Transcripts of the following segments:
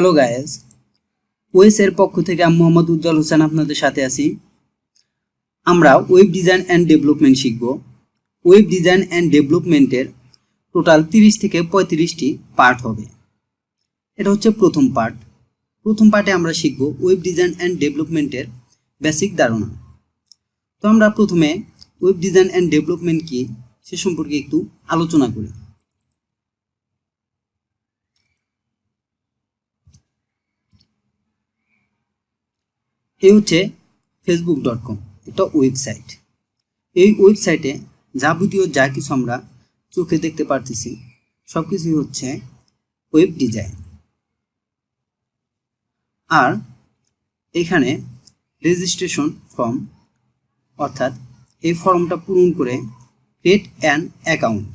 Hello guys ওয়েসের পক্ষ থেকে আমি মোহাম্মদ উজ্জ্বল হোসেন আপনাদের সাথে আছি। আমরা ওয়েব ডিজাইন অ্যান্ড ডেভেলপমেন্ট শিখব। ওয়েব ডিজাইন অ্যান্ড ডেভেলপমেন্টের টোটাল তিরিশ থেকে পঁয়ত্রিশটি পার্ট হবে। এটা হচ্ছে প্রথম পার্ট প্রথম পার্টে আমরা শিখব ওয়েব ডিজাইন অ্যান্ড ডেভেলপমেন্টের বেসিক ধারণা। তো আমরা প্রথমে ওয়েব ডিজাইন অ্যান্ড ডেভেলপমেন্ট কি সে সম্পর্কে একটু আলোচনা করি। এই হচ্ছে ফেসবুক ডট কম একটা ওয়েবসাইট এই ওয়েবসাইটে যাবতীয় যা কিছু আমরা চোখে দেখতে পারতেছি সব কিছুই হচ্ছে ওয়েব ডিজাইন আর এখানে রেজিস্ট্রেশন ফর্ম অর্থাৎ এই ফর্মটা পূরণ করে ক্রিয়েট অ্যান অ্যাকাউন্ট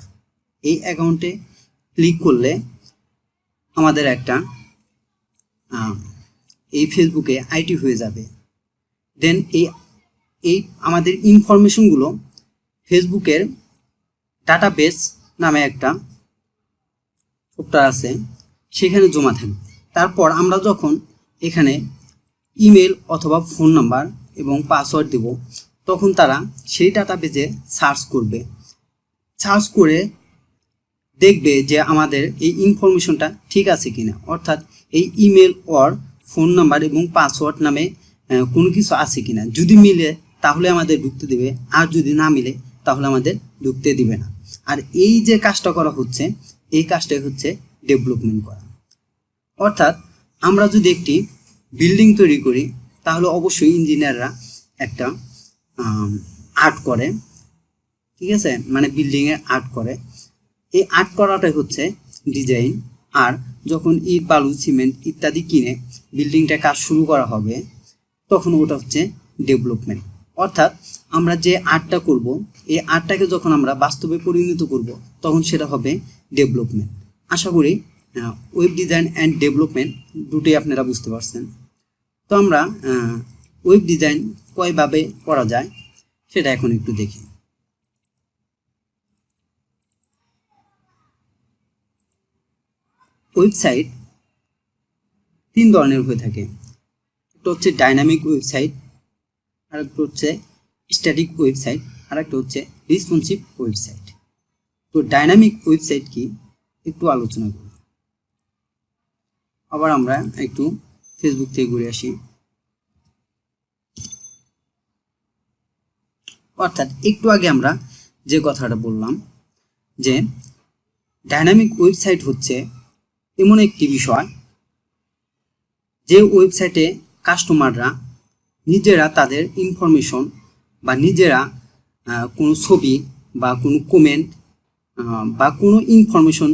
এই অ্যাকাউন্টে ক্লিক করলে আমাদের একটা এই ফেসবুকে আইটি হয়ে যাবে। দেন এই এই আমাদের ইনফরমেশনগুলো ফেসবুকের ডাটা ডাটাবেস নামে একটা সফটওয়্যার আছে, সেখানে জমা থাকবে তারপর আমরা যখন এখানে ইমেল অথবা ফোন নাম্বার এবং পাসওয়ার্ড দেব, তখন তারা সেই ডাটাবেজে সার্চ করবে। সার্চ করে দেখবে যে আমাদের এই ইনফরমেশনটা ঠিক আছে কিনা। অর্থাৎ এই ইমেল অর ফোন নাম্বার এবং পাসওয়ার্ড নামে কোনো কিছু আছে কিনা? যদি মিলে, তাহলে আমাদের ঢুকতে দেবে। আর যদি না মিলে, তাহলে আমাদের ঢুকতে দিবে না। আর এই যে কাজটা করা হচ্ছে, এই কাজটাই হচ্ছে ডেভেলপমেন্ট করা। অর্থাৎ আমরা যদি একটি বিল্ডিং তৈরি করি, তাহলে অবশ্যই ইঞ্জিনিয়াররা একটা আর্ট করে। ঠিক আছে? মানে বিল্ডিংয়ে আর্ট করে। এই আর্ট করাটাই হচ্ছে ডিজাইন। আর যখন ইট, বালু, সিমেন্ট ইত্যাদি কিনে বিল্ডিংটা কাজ শুরু করা হবে তখন ওটা হচ্ছে ডেভেলপমেন্ট অর্থাৎ আমরা যে আর্টটা করব, এই আর্টটাকে যখন আমরা বাস্তবে পরিণত করব, তখন সেটা হবে ডেভেলপমেন্ট আশা করি ওয়েব ডিজাইন অ্যান্ড ডেভেলপমেন্ট দুটোই আপনারা বুঝতে পারছেন। তো আমরা ওয়েব ডিজাইন কয়ভাবে করা যায়, সেটা এখন একটু দেখি। ওয়েবসাইট তিন ধরনের হয়ে থাকে। একটা হচ্ছে ডাইনামিক ওয়েবসাইট আর একটা হচ্ছে স্ট্যাটিক ওয়েবসাইট আর একটা হচ্ছে রেসপন্সিভ ওয়েবসাইট তো ডাইনামিক ওয়েবসাইট কি? একটু আলোচনা করি আবার আমরা একটু ফেসবুক থেকে ঘুরে আসি। অর্থাৎ একটু আগে আমরা যে কথাটা বললাম, যে ডাইনামিক ওয়েবসাইট হচ্ছে এমন একটি বিষয়, যে ওয়েবসাইটে কাস্টমাররা নিজেরা তাদের ইনফরমেশন বা নিজেরা কোনো ছবি বা কোনো কমেন্ট বা কোনো ইনফরমেশন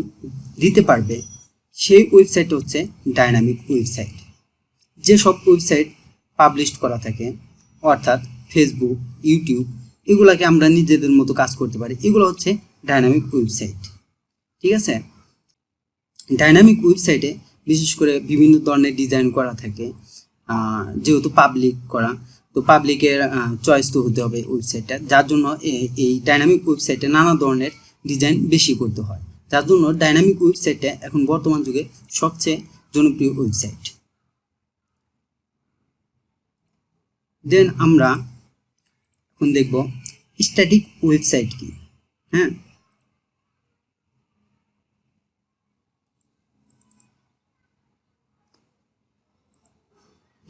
দিতে পারবে, সেই ওয়েবসাইট হচ্ছে ডাইনামিক ওয়েবসাইট যেসব ওয়েবসাইট পাবলিশ করা থাকে, অর্থাৎ ফেসবুক ইউটিউব এগুলাকে আমরা নিজেদের মতো কাজ করতে পারি। এগুলো হচ্ছে ডাইনামিক ওয়েবসাইট ঠিক আছে? ডাইনামিক ওয়েবসাইটে বিশেষ করে বিভিন্ন ধরনের ডিজাইন করা থাকে। যেহেতু পাবলিক করা, তো পাবলিকের চয়েস তো হতে হবে ওয়েবসাইটটা যার জন্য এই ডাইনামিক ওয়েবসাইটে নানা ধরনের ডিজাইন বেশি করতে হয়। যার জন্য ডাইনামিক ওয়েবসাইটটা এখন বর্তমান যুগে সবচেয়ে জনপ্রিয় ওয়েবসাইট দেন আমরা এখন দেখব স্ট্যাটিক ওয়েবসাইট কি। হ্যাঁ?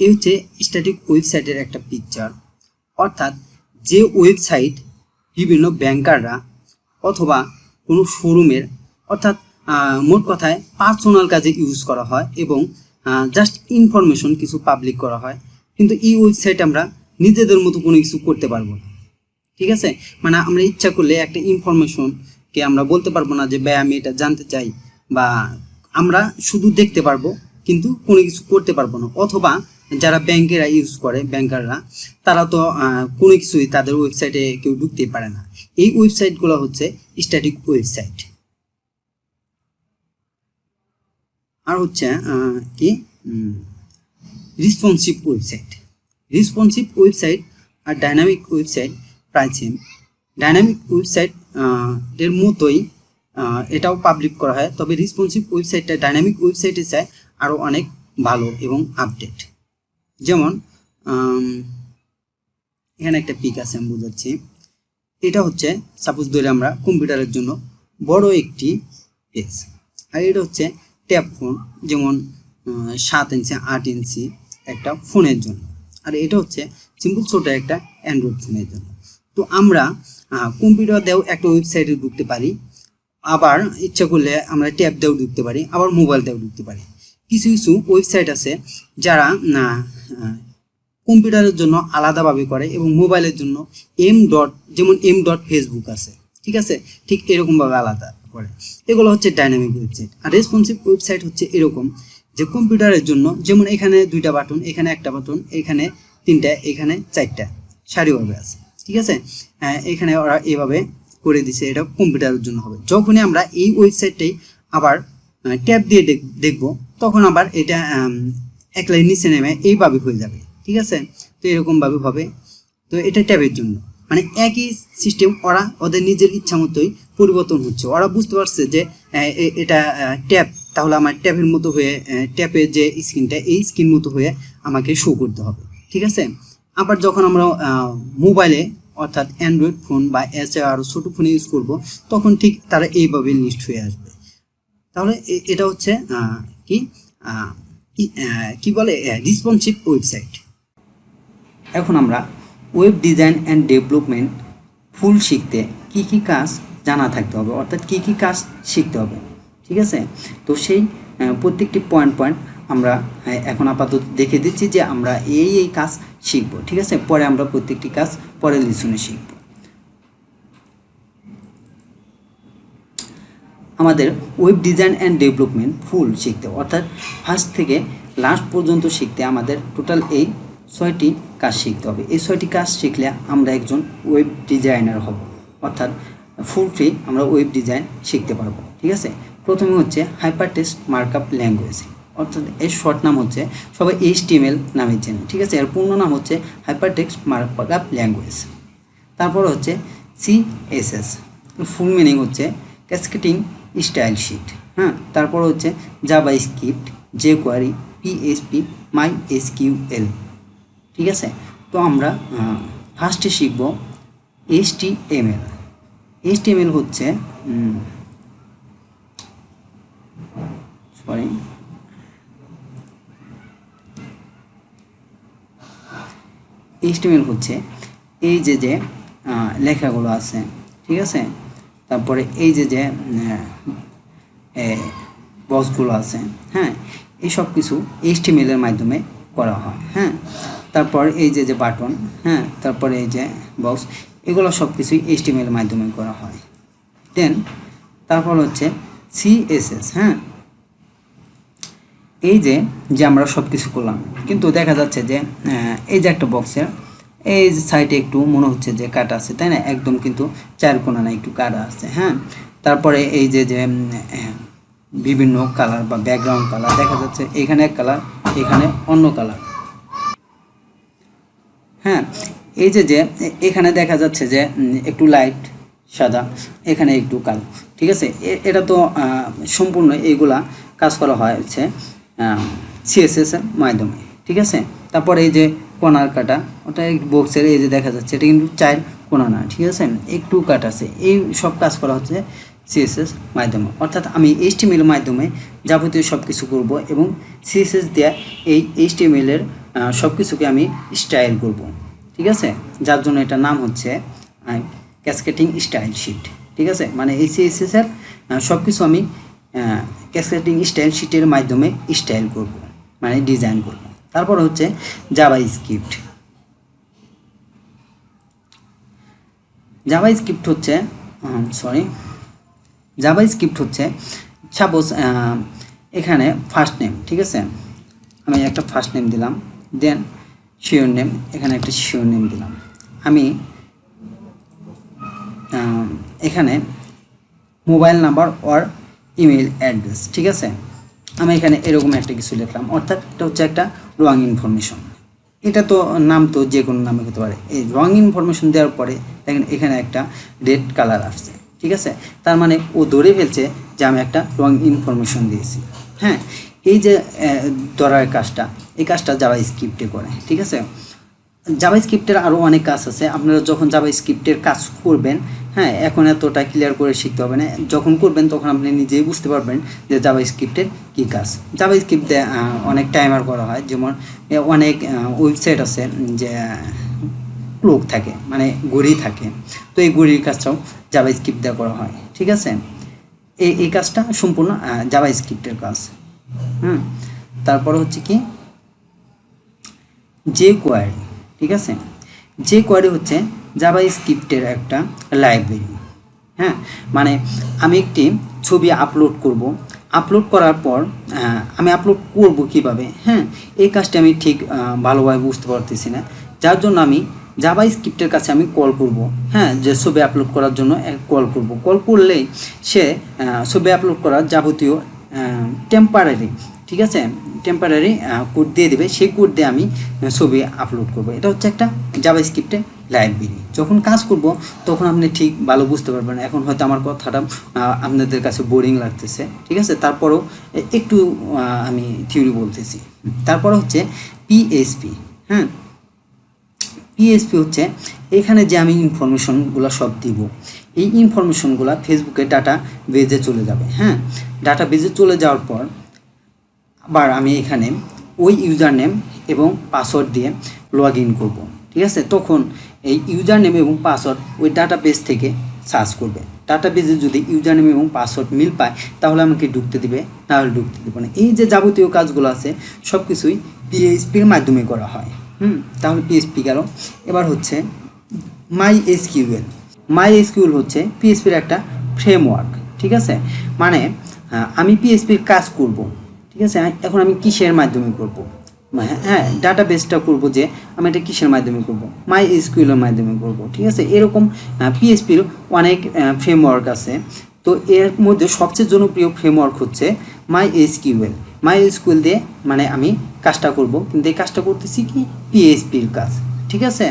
এই হচ্ছে স্ট্যাটিক ওয়েবসাইটের একটা পিকচার অর্থাৎ যে ওয়েবসাইট বিভিন্ন ব্যাংকাররা অথবা কোনো শোরুমের অর্থাৎ মোট কথায় পার্সোনাল কাজে ইউজ করা হয় এবং জাস্ট ইনফরমেশন কিছু পাবলিক করা হয়। কিন্তু এই ওয়েবসাইট আমরা নিজেদের মতো কোনো কিছু করতে পারব না। ঠিক আছে? মানে আমরা ইচ্ছা করলে একটা ইনফরমেশনকে আমরা বলতে পারব না যে, ভাই, আমি এটা জানতে চাই। বা আমরা শুধু দেখতে পারব, কিন্তু কোনো কিছু করতে পারব না। অথবা যারা ব্যাংকেরা ইউজ করে, ব্যাংকাররা, তারা তো কোনো কিছুই তাদের ওয়েবসাইটে কেউ ঢুকতেই পারে না। এই ওয়েবসাইটগুলো হচ্ছে স্ট্যাটিক ওয়েবসাইট আর হচ্ছে কি? রেসপন্সিভ ওয়েবসাইট রেসপন্সিভ ওয়েবসাইট আর ডাইনামিক ওয়েবসাইট প্রায় সেম ডাইনামিক ওয়েবসাইট এর মতোই এটাও পাবলিক করা হয়। তবে রেসপন্সিভ ওয়েবসাইটটা ডাইনামিক ওয়েবসাইটে চায় আরও অনেক ভালো এবং আপডেট যেমন এখানে একটা পিক আছে আমি বোঝাচ্ছি। এটা হচ্ছে সাপোজ ধরে আমরা কম্পিউটারের জন্য বড় একটি পেজ। আর এটা হচ্ছে ট্যাব ফোন, যেমন সাত ইঞ্চি, আট ইঞ্চি একটা ফোনের জন্য। আর এটা হচ্ছে সিম্পল ছোট একটা অ্যান্ড্রয়েড ফোনের জন্য। তো আমরা কম্পিউটার দিয়েও একটা ওয়েবসাইটে ঢুকতে পারি। আবার ইচ্ছা করলে আমরা ট্যাব দিয়েও ঢুকতে পারি, আবার মোবাইল দিয়েও ঢুকতে পারি। কিছু কিছু ওয়েবসাইট আছে যারা, না কম্পিউটারের জন্য আলাদাভাবে করে এবং মোবাইলের জন্য এম ডট যেমন এম ডট ফেসবুক আছে, ঠিক আছে? ঠিক এরকমভাবে আলাদা করে। এগুলো হচ্ছে ডাইনামিক ওয়েবসাইট আর রেসপন্সিভ ওয়েবসাইট হচ্ছে এরকম যে কম্পিউটারের জন্য, যেমন এখানে দুইটা বাটন এখানে একটা বাটন এখানে তিনটা, এখানে চারটা সারিভাবে আছে, ঠিক আছে? এখানে ওরা এভাবে করে দিছে, এটা কম্পিউটারের জন্য হবে। যখনই আমরা এই ওয়েবসাইটটাই আবার ট্যাব দিয়ে দেখ- দেখব, তখন আবার এটা এক লাইন নিচে নেমে এইভাবে হয়ে যাবে, ঠিক আছে? তো এরকমভাবে হবে। তো এটা ট্যাবের জন্য। মানে একই সিস্টেম ওরা ওদের নিজের ইচ্ছা মতোই পরিবর্তন হচ্ছে। ওরা বুঝতে পারছে যে এটা ট্যাব তাহলে আমার ট্যাবের মতো হয়ে ট্যাপের যে স্ক্রিনটা, এই স্ক্রিন মতো হয়ে আমাকে শো করতে হবে, ঠিক আছে? আবার যখন আমরা মোবাইলে অর্থাৎ অ্যান্ড্রয়েড ফোন বা এছাড়া আরও ছোটো ফোনে ইউজ করব, তখন ঠিক তারা এইভাবে লিস্ট হয়ে আসবে। তাহলে এটা হচ্ছে কি? কি বলে? রিসপন্সিভ ওয়েবসাইট এখন আমরা web design and development full শিখতে কি কি কাজ জানা থাকতে হবে, অর্থাৎ কি কি কাজ শিখতে হবে, ঠিক আছে? তো সেই প্রত্যেকটি পয়েন্ট পয়েন্ট আমরা এখন আপাতত দেখে দিচ্ছি যে আমরা এই এই কাজ শিখব, ঠিক আছে? পরে আমরা প্রত্যেকটি কাজ পরের লিসনে শিখব। আমাদের web design and development full শিখতে, অর্থাৎ ফার্স্ট থেকে লাস্ট পর্যন্ত শিখতে আমাদের টোটাল এই ছয়টি কাজ শিখতে হবে। এই ছয়টি কাজ শিখলে আমরা একজন ওয়েব ডিজাইনার হব, অর্থাৎ ফুল ফ্রি আমরা ওয়েব ডিজাইন শিখতে পারব, ঠিক আছে? প্রথমে হচ্ছে হাইপার টেক্সট মার্কআপ ল্যাঙ্গুয়েজ অর্থাৎ এর শর্ট নাম হচ্ছে সবাই এইচ টিএমএল নামে চেনে ঠিক আছে? এর পূর্ণ নাম হচ্ছে হাইপার টেক্সট মার্কআপ ল্যাঙ্গুয়েজ তারপর হচ্ছে সিএসএস ফুল মিনিং হচ্ছে ক্যাসকেটিং স্টাইল শিট হ্যাঁ? তারপর হচ্ছে JavaScript jQuery PSP MySQL ঠিক আছে? তো আমরা ফার্স্টে শিখব H T M L H T M L হচ্ছে সরি এইচটিএমএল হচ্ছে এই যে যে লেখাগুলো আছে, ঠিক আছে? তারপরে এই যে যে বক্সগুলো আছে হ্যাঁ এই সব কিছু এইচটিএমএলের মাধ্যমে করা হয় হ্যাঁ তারপর এই যে যে বাটন হ্যাঁ তারপরে এই যে বক্স এগুলো সব কিছুই এইচটিএমএলের মাধ্যমে করা হয়। দেন তারপর হচ্ছে সিএসএস হ্যাঁ এই যে যে আমরা সব কিছু করলাম, কিন্তু দেখা যাচ্ছে যে এই যে একটা বক্সের এই সাইডে একটু মনে হচ্ছে যে কাটা আছে, তাই না? একদম কিন্তু চার কোনা না, একটু কাটা আছে হ্যাঁ? তারপরে এই যে যে বিভিন্ন কালার বা ব্যাকগ্রাউন্ড কালার দেখা যাচ্ছে এখানে এক কালার এখানে অন্য কালার হ্যাঁ এই যে যে, এখানে দেখা যাচ্ছে যে একটু লাইট সাদা, এখানে একটু কালো, ঠিক আছে? এটা তো সম্পূর্ণ এইগুলা কাজ করা হয় হচ্ছে সিএসএস এর মাধ্যমে, ঠিক আছে? তারপরে এই যে কোনার কাটা, ওটা বক্সের এই যে দেখা যাচ্ছে, এটা কিন্তু চার কোনা না, ঠিক আছে? একটু কাট আছে। এই সব কাজ করা হচ্ছে সিএসএস মাধ্যমে। অর্থাৎ আমি এইচটিএমএল মাধ্যমে যাবতীয় সব কিছু করব এবং সিএসএস দেওয়া এই এইচটিএমএলের সব কিছুকে আমি স্টাইল করব, ঠিক আছে? যার জন্য এটা নাম হচ্ছে ক্যাসকেটিং স্টাইল শিট ঠিক আছে? মানে এই সিএসএস এর সব কিছু আমি ক্যাসকেটিং স্টাইল শিটের মাধ্যমে স্টাইল করব মানে ডিজাইন করব। তারপর হচ্ছে জাভা স্ক্রিপ্ট জাভা স্ক্রিপ্ট হচ্ছে সরি জাভা স্ক্রিপ্ট হচ্ছে সাপোজ এখানে ফার্স্ট নেম ঠিক আছে? আমি একটা ফার্স্ট নেম দিলাম দেন শিওর নেম এখানে একটা শিওর নেম দিলাম। আমি এখানে mobile number or email address ঠিক আছে? আমি এখানে এরকম একটা কিছু লিখলাম। অর্থাৎ এটা হচ্ছে একটা রং ইনফরমেশন এটা তো নাম তো যে কোনো নামে হতে পারে। এই রং ইনফরমেশন দেওয়ার পরে দেখেন এখানে একটা রেড কালার আসছে, ঠিক আছে? তার মানে ও ধরে ফেলছে যে আমি একটা রং ইনফরমেশন দিয়েছি। হ্যাঁ এই যে ধরার কাজটা, এই কাজটা যারা স্ক্রিপ্টে করে, ঠিক আছে? জাভা স্ক্রিপ্টের আরও অনেক কাজ আছে। আপনারা যখন জাভা স্ক্রিপ্টের কাজ করবেন হ্যাঁ এখন এতটা ক্লিয়ার করে শিখতে হবে না। যখন করবেন, তখন আপনি নিজেই বুঝতে পারবেন যে জাভা স্ক্রিপ্টের কী কাজ। জাভা স্ক্রিপ্টে অনেক টাইমার করা হয়। যেমন অনেক ওয়েবসাইট আছে, যে ক্লোক থাকে মানে ঘড়ি থাকে। তো এই ঘড়ির কাজটাও জাভা স্ক্রিপ্ট দিয়ে করা হয়। ঠিক আছে? এই এই কাজটা সম্পূর্ণ জাভা স্ক্রিপ্টের কাজ। হুম? তারপরে হচ্ছে কি? যে কোয়ারি ঠিক আছে? যে কোয়ারি হচ্ছে জাভা স্ক্রিপ্টের একটা লাইব্রেরি হ্যাঁ? মানে আমি একটি ছবি আপলোড করব। আপলোড করার পর আমি আপলোড করব কীভাবে? হ্যাঁ? এই কাজটা আমি ঠিক ভালোভাবে বুঝতে পারতেছি না। যার জন্য আমি জাভা স্ক্রিপ্টের কাছে আমি কল করব। হ্যাঁ? যে ছবি আপলোড করার জন্য কল করব। কল করলেই সে ছবি আপলোড করার যাবতীয় টেম্পারারি ঠিক আছে? টেম্পারারি কোড দিয়ে দেবে। সেই কোড দিয়ে আমি ছবি আপলোড করব। এটা হচ্ছে একটা জাভা স্ক্রিপ্টের লাইব্রেরি যখন কাজ করব, তখন আপনি ঠিক ভালো বুঝতে পারবেন। এখন হয়তো আমার কথাটা আপনাদের কাছে বোরিং লাগতেছে। ঠিক আছে? তারপরও একটু আমি থিওরি বলতেছি। তারপর হচ্ছে পিএসপি হ্যাঁ পিএসপি হচ্ছে, এখানে যে আমি ইনফরমেশনগুলো সব দিব, এই ইনফরমেশনগুলো ফেসবুকে ডাটা বেজে চলে যাবে হ্যাঁ? ডাটা বেজে চলে যাওয়ার পর আবার আমি এখানে ওই ইউজার নেম এবং পাসওয়ার্ড দিয়ে লগ ইন করব, ঠিক আছে? তখন এই ইউজার নেম এবং পাসওয়ার্ড ওই ডাটা বেস থেকে সার্চ করবে। ডাটা বেজে যদি ইউজার নেম এবং পাসওয়ার্ড মিল পায়, তাহলে আমাকে ঢুকতে দিবে নাহলে ঢুকতে দেবে না। এই যে যাবতীয় কাজগুলো আছে সব কিছুই পিএইচপির মাধ্যমে করা হয়। হুম? তাহলে পিএইচপি গেল। এবার হচ্ছে মাই এসকিউএল মাই এসকিউএল হচ্ছে পিএইচপির একটা ফ্রেমওয়ার্ক ঠিক আছে? মানে আমি পিএইচপির কাজ করব। ঠিক আছে? এখন আমি কিসের মাধ্যমে করব? হ্যাঁ ডাটা বেসটা করব যে আমি এটা কিসের মাধ্যমে করব? মাই এসকিউএলের মাধ্যমে করব, ঠিক আছে? এরকম পিএসপির অনেক ফ্রেমওয়ার্ক আছে। তো এর মধ্যে সবচেয়ে জনপ্রিয় ফ্রেমওয়ার্ক হচ্ছে মাই এসকিউএল মাই এসকিউএল দিয়ে মানে আমি কাজটা করব। কিন্তু এই কাজটা করতেছি কি? পিএইচপির কাজ, ঠিক আছে?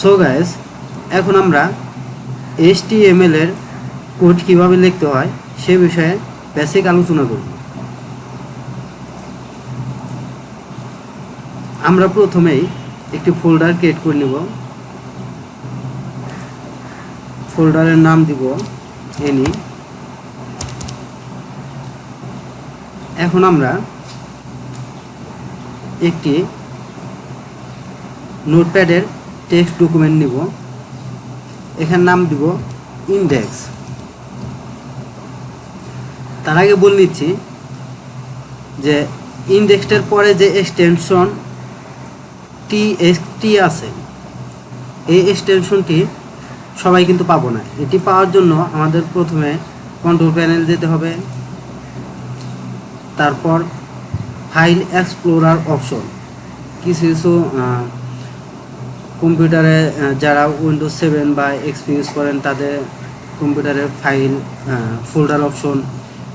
সো গাইস এখন আমরা এস HTML এর কোড কীভাবে লিখতে হয়? সে বিষয়ে বেসিক আলোচনা করব। আমরা প্রথমেই একটি ফোল্ডার ক্রিয়েট করে নেব। ফোল্ডারের নাম দিব এনি এখন আমরা একটি নোটপ্যাডের টেক্সট ডকুমেন্ট নিব। এখানে নাম দিব ইন্ডেক্স তার আগে বলে নিচ্ছি যে ইন্ডেক্সটার পরে যে এক্সটেনশন টি এস টি আছে, এই এক্সটেনশনটি সবাই কিন্তু পাবো না। এটি পাওয়ার জন্য আমাদের প্রথমে কন্ট্রোল প্যানেল যেতে হবে, তারপর ফাইল এক্সপ্লোরার অপশন কিছু কিছু কম্পিউটারে যারা উইন্ডোজ সেভেন বা এক্সপি ইউজ করেন, তাদের কম্পিউটারে ফাইল ফোল্ডার অপশন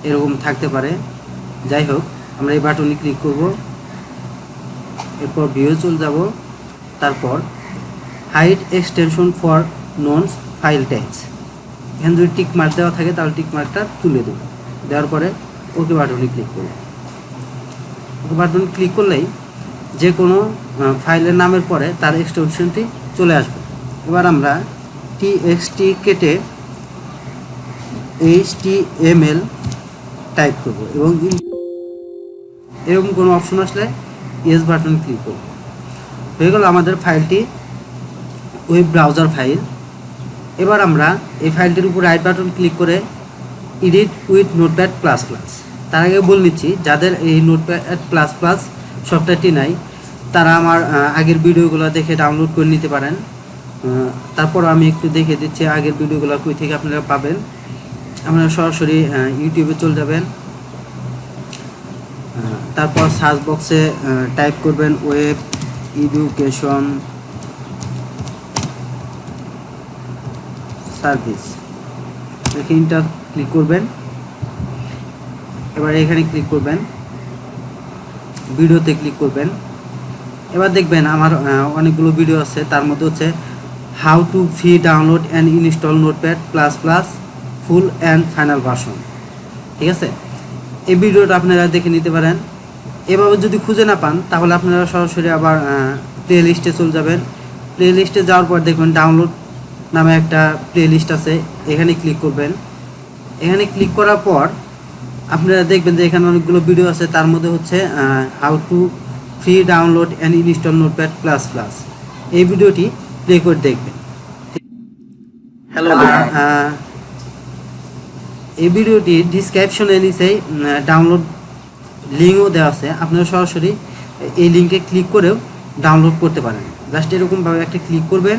এরকম থাকতে পারে। যাই হোক, আমরা এই বাটনে ক্লিক করব। এরপর ভিউ চলে যাব। তারপর hide extension for known file types এখানে যদি টিক মার্ক দেওয়া থাকে, তাহলে টিক মার্কটা তুলে দেবো। দেওয়ার পরে ওকে বাটনে ক্লিক করব। ওকে বাটন ক্লিক করলেই যে কোনো ফাইলের নামের পরে তার এক্সটেনশনটি চলে আসবে। এবার আমরা টি এক্সটি কেটে H T M L type করব এবং এরকম কোনো অপশন আসলে ইয়েস বাটন ক্লিক করব। হয়ে গেল আমাদের ফাইলটি ওয়েব ব্রাউজার ফাইল এবার আমরা এই ফাইলটির উপর রাইট বাটন ক্লিক করে edit with Notepad plus plus তার আগে বলে নিচ্ছি, যাদের এই নোটপ্যাড প্লাস প্লাস সফটওয়্যারটি নাই, তারা আমার আগের ভিডিওগুলো দেখে ডাউনলোড করে নিতে পারেন। তারপর আমি একটু দেখে দিচ্ছি আগের ভিডিওগুলো কই থেকে আপনারা পাবেন। আপনারা সরাসরি ইউটিউবে চলে যাবেন। তারপর সার্চ বক্সে টাইপ করবেন ওয়েব এডুকেশন সার্ভিস এখানটা ক্লিক করবেন। এবার এখানে ক্লিক করবেন। ভিডিওতে ক্লিক করবেন। এবার দেখবেন আমার অনেকগুলো ভিডিও আছে। তার মধ্যে হচ্ছে how to free download and install Notepad plus plus full and final version. ঠিক আছে? এই ভিডিওটা আপনারা দেখে নিতে পারেন। এভাবে যদি খুঁজে না পান তাহলে আপনারা সরাসরি আবার প্লে লিস্টে চলে যাবেন। প্লে লিস্টে যাওয়ার পর দেখবেন ডাউনলোড নামে একটা প্লে লিস্ট আছে। এখানে ক্লিক করবেন। এখানে ক্লিক করার পর আপনারা দেখবেন যে এখানে অনেকগুলো ভিডিও আছে। তার মধ্যে হচ্ছে how to free download and install Notepad plus plus এই ভিডিওটি প্লে করে দেখবেন হ্যালো এই ভিডিওটি ডিসক্রিপশনে নিচে ডাউনলোড লিঙ্কও দেওয়া আছে। আপনারা সরাসরি এই লিঙ্কে ক্লিক করেও ডাউনলোড করতে পারেন। জাস্ট এরকমভাবে একটা ক্লিক করবেন।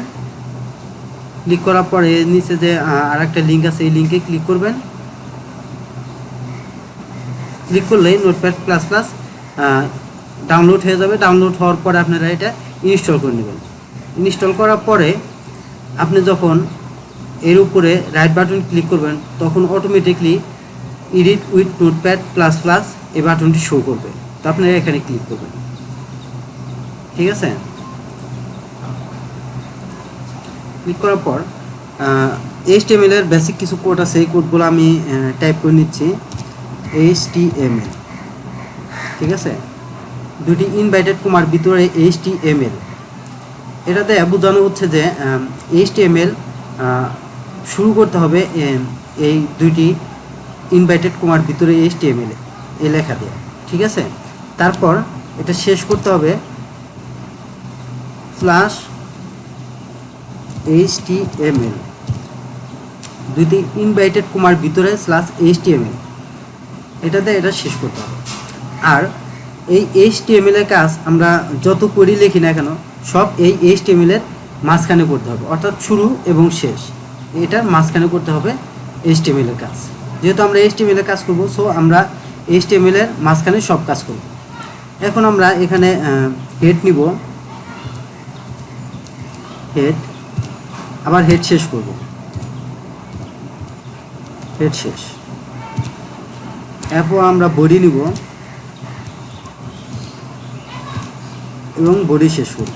ক্লিক করার পরে নিচে যে আর একটা লিঙ্ক আছে, এই লিঙ্কে ক্লিক করবেন। ক্লিক করলেই নোটপ্যাড প্লাস প্লাস ডাউনলোড হয়ে যাবে। ডাউনলোড হওয়ার পরে আপনারা এটা ইনস্টল করে নেবেন। ইনস্টল করার পরে আপনি যখন এর উপরে রাইট বাটন ক্লিক করবেন, তখন automatically edit with Notepad plus plus এই বাটনটি শো করবে। তো আপনারা এখানে ক্লিক করবেন। ঠিক আছে? ক্লিক করার পর এইচ এর বেসিক কিছু কোড আছে, এই কোডগুলো আমি টাইপ করে নিচ্ছি। এইচ ঠিক আছে? দুটি ইনভাইটেড কুমার ভিতরে এইচ এটাতে বোঝানো হচ্ছে যে এইচ শুরু করতে হবে এই দুইটি ইনভাইটেড কমার ভিতরে এইচ টি এম এল এই লেখা দিয়ে, ঠিক আছে? তারপর এটা শেষ করতে হবে slash H T M L দুইটি ইনভাইটেড কমার ভিতরে slash H T M L এটাতে এটা শেষ করতে হবে। আর এই এইচ এম এর কাজ আমরা যত করি লিখি না কেন, সব এই এইচ এম এর মাঝখানে করতে হবে, অর্থাৎ শুরু এবং শেষ। এটার মাঝখানে করতে হবে এইচ টি এম এর কাজ। যেহেতু আমরা এইচ টি এম এর কাজ করব সো আমরা এইচ টি এম এর মাঝখানে সব কাজ করব। এখন আমরা এখানে হেড নিব। হেড আবার হেড শেষ করব। হেড শেষ। এরপর আমরা বডি নিব। এবং বডি শেষ করব।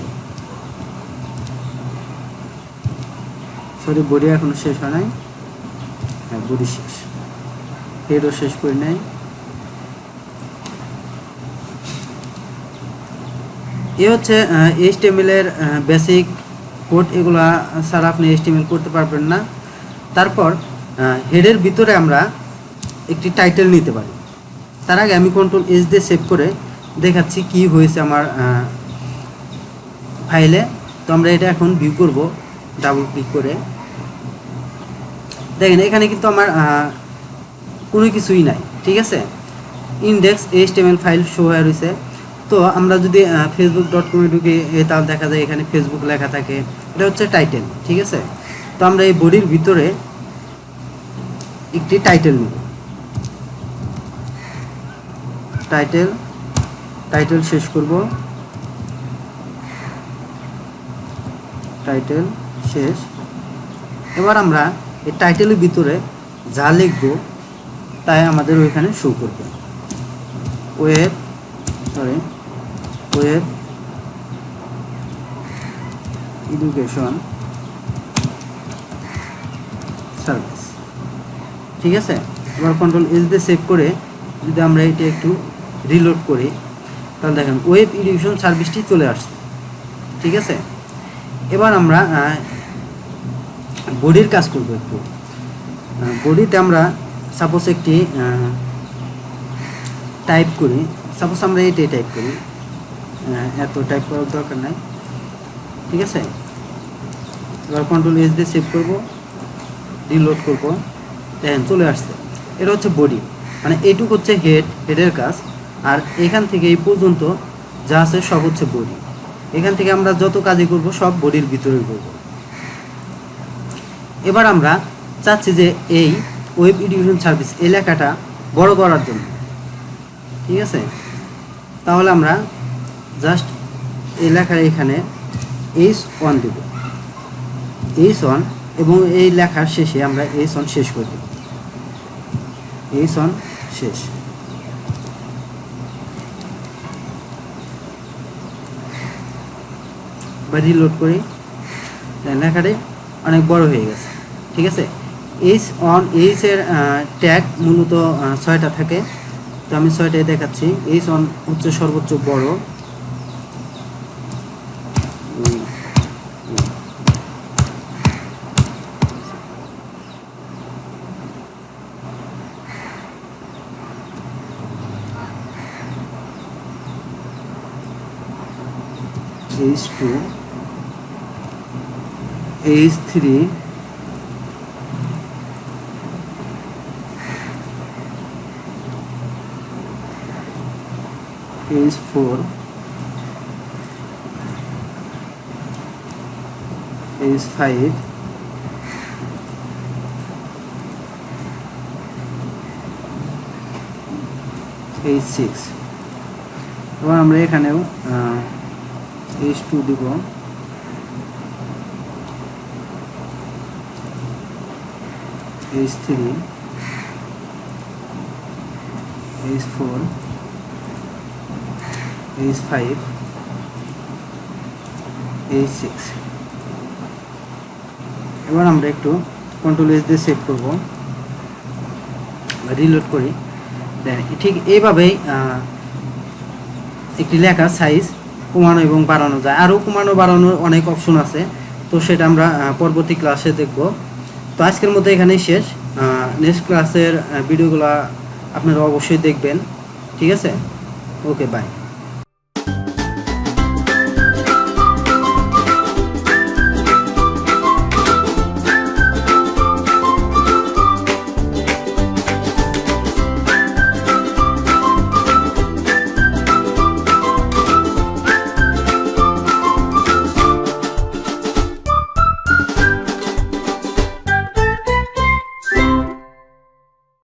সরি বডি এখনও শেষ হয় নাই। হ্যাঁ বডি শেষ। হেডও শেষ করি নাই। এ হচ্ছে এইচ টেমিলের বেসিক কোড এগুলা ছাড়া আপনি এইচ টেমিল করতে পারবেন না। তারপর হেডের ভিতরে আমরা একটি টাইটেল নিতে পারি। তার আগে আমি কন্ট্রোল এস দিয়ে সেভ করে দেখাচ্ছি কি হয়েছে আমার ফাইলে তো আমরা এটা এখন ভিউ করব ডাবল ক্লিক করে। দেখেন, এখানে কিন্তু আমার কোনো কিছুই নাই, ঠিক আছে? ইন্ডেক্স এইচ ফাইল শো হয়ে রয়েছে। তো আমরা যদি ফেসবুক ডট কমে ঢুকি তাহলে দেখা যায় এখানে ফেসবুক লেখা থাকে। এটা হচ্ছে টাইটেল ঠিক আছে? তো আমরা এই বডির ভিতরে একটি টাইটেল নেব। টাইটেল টাইটেল শেষ করব। টাইটেল শেষ। এবার আমরা এই টাইটেলের ভিতরে যা লিখব, তাই আমাদের ওইখানে শো করবে। Web sorry web education service ঠিক আছে? এবার কন্ট্রোল এস দিয়ে সেভ করে যদি আমরা এটা একটু রিলোড করি, তাহলে দেখেন ওয়েব এডুকেশন সার্ভিসটি চলে আসছে। ঠিক আছে? এবার আমরা বডির কাজ করব একটু। বডিতে আমরা সাপোজ একটি টাইপ করি। সাপোজ আমরা এটাই টাইপ করি। এত টাইপ করার দরকার নাই। ঠিক আছে? এবার কন্ট্রোল এস দিয়ে সেভ করব। রিলোড করব। দেখেন, চলে আসছে। এটা হচ্ছে বডি মানে এইটুক হচ্ছে হেড হেডের কাজ। আর এখান থেকে এই পর্যন্ত যা আছে সব হচ্ছে বডি এখান থেকে আমরা যত কাজই করব, সব বডির ভিতরে করব। এবার আমরা চাচ্ছি যে এই ওয়েব এডুকেশন সার্ভিস এলাকাটা বড় করার জন্য। ঠিক আছে? তাহলে আমরা জাস্ট এই লেখার এখানে এইচ ওয়ান দেব। এইচ ওয়ান এবং এই লেখার শেষে আমরা এইচ ওয়ান শেষ করে দেব। এইচ ওয়ান শেষ। বা রিলোড করি। লেখাটি অনেক বড় হয়ে গেছে। ঠিক আছে? এইচ অন এইচের ট্যাগ মূলত ছয়টা থাকে। তো আমি ছয়টাই দেখাচ্ছি। এইচ অন হচ্ছে সর্বোচ্চ বড়। Is two H three H four H five H six এবার আমরা এখানেও এইচ টু দিব। H three H four H five H six এবার আমরা একটু কন্ট্রোল এস দিয়ে সেভ করব। রিলোড করি। দেন ঠিক এইভাবেই একটি লেখা সাইজ কমানো এবং বাড়ানো যায়। আরও কমানো বাড়ানোর অনেক অপশন আছে। তো সেটা আমরা পরবর্তী ক্লাসে দেখব। তো আজকের মতো এখানেই শেষ। নেক্সট ক্লাসের ভিডিওগুলো আপনারা অবশ্যই দেখবেন। ঠিক আছে? Okay bye